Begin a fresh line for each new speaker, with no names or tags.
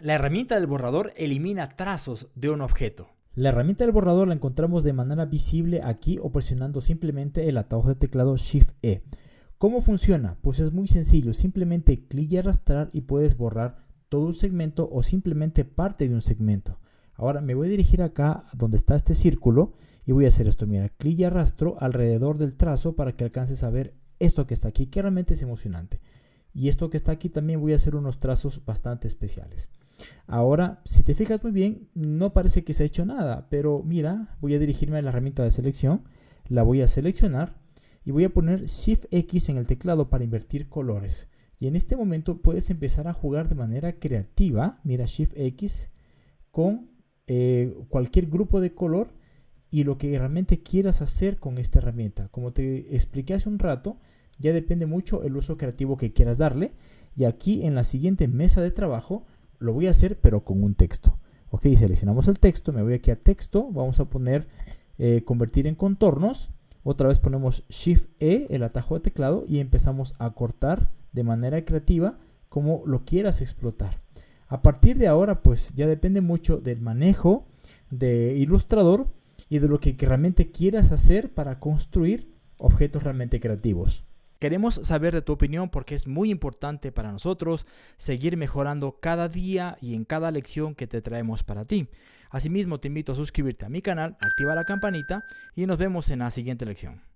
La herramienta del borrador elimina trazos de un objeto.
La herramienta del borrador la encontramos de manera visible aquí o presionando simplemente el atajo de teclado Shift E. ¿Cómo funciona? Pues es muy sencillo, simplemente clic y arrastrar y puedes borrar todo un segmento o simplemente parte de un segmento. Ahora me voy a dirigir acá donde está este círculo y voy a hacer esto. Mira, clic y arrastro alrededor del trazo para que alcances a ver esto que está aquí, que realmente es emocionante. Y esto que está aquí también voy a hacer unos trazos bastante especiales. Ahora, si te fijas muy bien, no parece que se ha hecho nada, pero mira, voy a dirigirme a la herramienta de selección, la voy a seleccionar y voy a poner Shift X en el teclado para invertir colores. Y en este momento puedes empezar a jugar de manera creativa, mira Shift X, con eh, cualquier grupo de color y lo que realmente quieras hacer con esta herramienta. Como te expliqué hace un rato, ya depende mucho el uso creativo que quieras darle. Y aquí en la siguiente mesa de trabajo lo voy a hacer pero con un texto. Ok, seleccionamos el texto, me voy aquí a texto, vamos a poner eh, convertir en contornos. Otra vez ponemos Shift E, el atajo de teclado, y empezamos a cortar de manera creativa como lo quieras explotar. A partir de ahora, pues ya depende mucho del manejo de Illustrator y de lo que realmente quieras hacer para construir objetos realmente creativos.
Queremos saber de tu opinión porque es muy importante para nosotros seguir mejorando cada día y en cada lección que te traemos para ti. Asimismo, te invito a suscribirte a mi canal, activa la campanita y nos vemos en la siguiente lección.